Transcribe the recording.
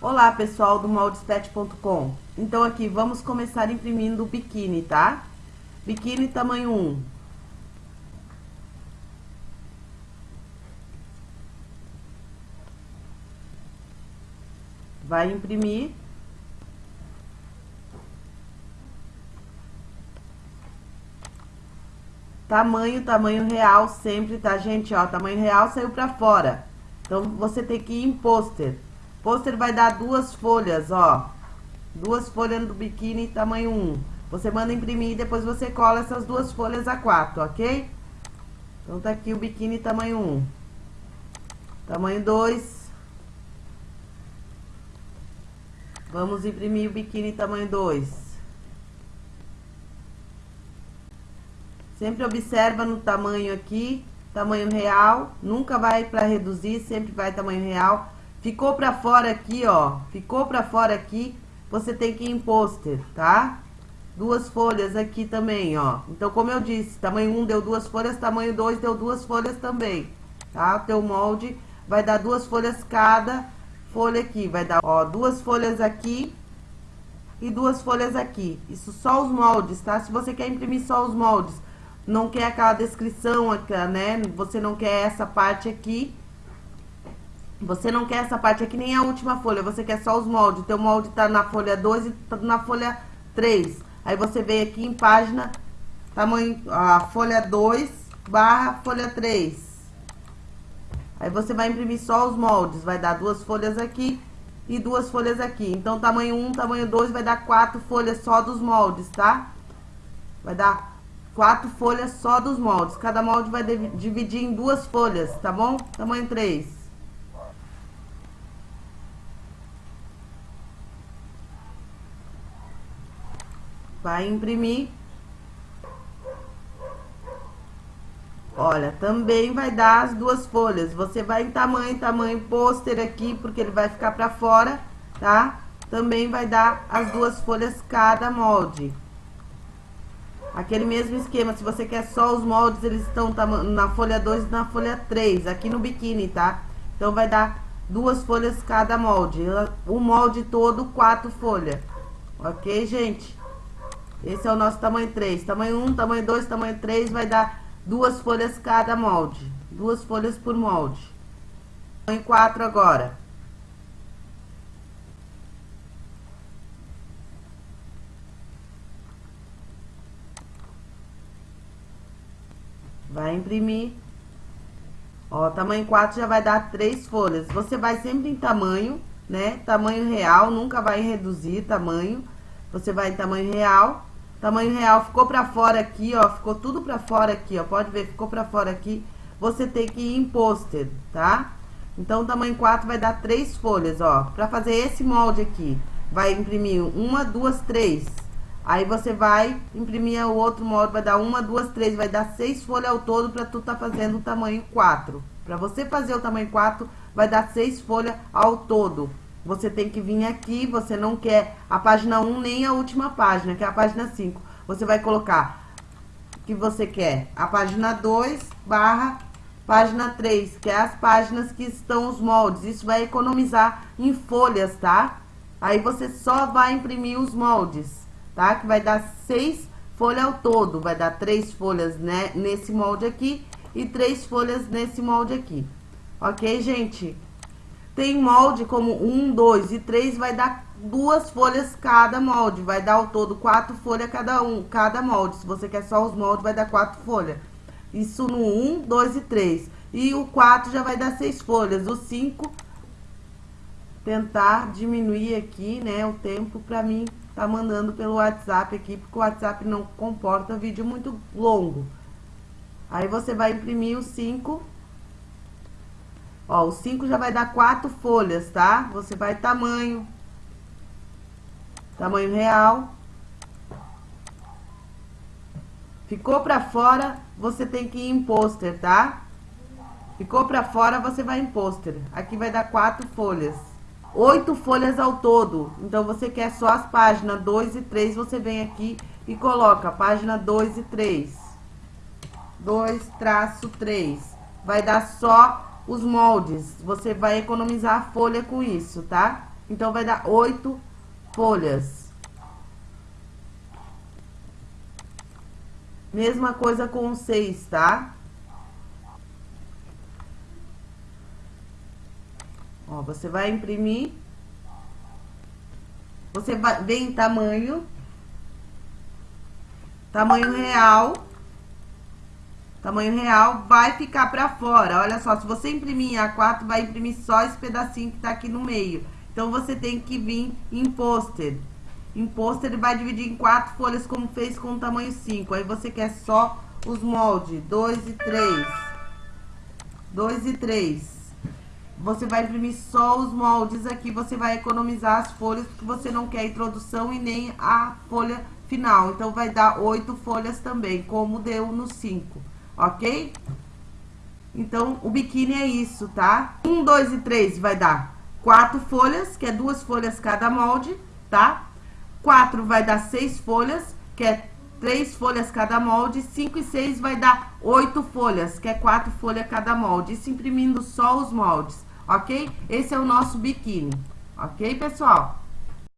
Olá pessoal do moldespet.com Então aqui vamos começar imprimindo o biquíni, tá? Biquíni tamanho 1 Vai imprimir. Tamanho, tamanho real sempre, tá gente? Ó, tamanho real saiu pra fora. Então você tem que ir em pôster Pôster vai dar duas folhas, ó. Duas folhas do biquíni tamanho 1. Você manda imprimir e depois você cola essas duas folhas a 4, ok? Então, tá aqui o biquíni tamanho 1. Tamanho 2. Vamos imprimir o biquíni tamanho 2. Sempre observa no tamanho aqui, tamanho real. Nunca vai para reduzir, sempre vai tamanho real. Ficou pra fora aqui, ó. Ficou pra fora aqui, você tem que ir em pôster, tá? Duas folhas aqui também, ó. Então, como eu disse, tamanho 1 deu duas folhas, tamanho 2 deu duas folhas também, tá? O teu molde vai dar duas folhas cada folha aqui. Vai dar, ó, duas folhas aqui e duas folhas aqui. Isso só os moldes, tá? Se você quer imprimir só os moldes, não quer aquela descrição, né? Você não quer essa parte aqui, você não quer essa parte aqui nem a última folha, você quer só os moldes. O teu molde tá na folha 2 e tá na folha 3. Aí você vem aqui em página, tamanho, a folha 2 barra folha 3. Aí você vai imprimir só os moldes, vai dar duas folhas aqui e duas folhas aqui. Então, tamanho 1, tamanho 2 vai dar quatro folhas só dos moldes, tá? Vai dar quatro folhas só dos moldes. Cada molde vai dividir em duas folhas, tá bom? Tamanho 3. Vai imprimir. Olha, também vai dar as duas folhas. Você vai em tamanho, tamanho pôster aqui, porque ele vai ficar pra fora, tá? Também vai dar as duas folhas cada molde. Aquele mesmo esquema, se você quer só os moldes, eles estão na folha 2 e na folha 3, aqui no biquíni, tá? Então, vai dar duas folhas cada molde. O molde todo, quatro folhas. Ok, gente? Esse é o nosso tamanho 3. Tamanho 1, tamanho 2, tamanho 3 vai dar duas folhas cada molde. Duas folhas por molde. Tamanho 4 agora. Vai imprimir. Ó, tamanho 4 já vai dar três folhas. Você vai sempre em tamanho, né? Tamanho real, nunca vai reduzir tamanho. Você vai em tamanho real. Tamanho real ficou pra fora aqui, ó. Ficou tudo pra fora aqui, ó. Pode ver, ficou pra fora aqui. Você tem que ir em pôster, tá? Então, tamanho 4 vai dar três folhas, ó. Pra fazer esse molde aqui, vai imprimir uma, duas, três. Aí, você vai imprimir o outro molde, vai dar uma, duas, três. Vai dar seis folhas ao todo pra tu tá fazendo o tamanho 4. Pra você fazer o tamanho 4, vai dar seis folhas ao todo você tem que vir aqui, você não quer a página 1 nem a última página, que é a página 5. Você vai colocar que você quer a página 2 barra página 3, que é as páginas que estão os moldes. Isso vai economizar em folhas, tá? Aí você só vai imprimir os moldes, tá? Que vai dar seis folhas ao todo. Vai dar três folhas né, nesse molde aqui e três folhas nesse molde aqui. Ok, gente? Tem molde como um, dois e três vai dar duas folhas cada molde. Vai dar ao todo quatro folhas cada um, cada molde. Se você quer só os moldes, vai dar quatro folhas. Isso no um, dois e três. E o quatro já vai dar seis folhas. O cinco, tentar diminuir aqui, né, o tempo pra mim tá mandando pelo WhatsApp aqui, porque o WhatsApp não comporta vídeo muito longo. Aí você vai imprimir os cinco Ó, o 5 já vai dar quatro folhas, tá? Você vai tamanho. Tamanho real. Ficou pra fora, você tem que ir em pôster, tá? Ficou pra fora, você vai em pôster. Aqui vai dar quatro folhas. Oito folhas ao todo. Então, você quer só as páginas 2 e 3, você vem aqui e coloca página 2 e 3. 2 traço 3. Vai dar só os moldes. Você vai economizar a folha com isso, tá? Então, vai dar oito folhas. Mesma coisa com seis, tá? Ó, você vai imprimir. Você vai, vem em tamanho. Tamanho real. Tamanho real vai ficar pra fora. Olha só, se você imprimir em A4, vai imprimir só esse pedacinho que tá aqui no meio. Então, você tem que vir em pôster. Em pôster, ele vai dividir em quatro folhas, como fez com o tamanho 5. Aí, você quer só os moldes, 2 e 3. 2 e 3 você vai imprimir só os moldes aqui, você vai economizar as folhas, porque você não quer introdução e nem a folha final. Então, vai dar oito folhas também, como deu no 5, ok? Então, o biquíni é isso, tá? Um, dois e três vai dar quatro folhas, que é duas folhas cada molde, tá? Quatro vai dar seis folhas, que é três folhas cada molde, 5 e 6 vai dar oito folhas, que é quatro folhas cada molde. Isso imprimindo só os moldes ok? Esse é o nosso biquíni, ok, pessoal?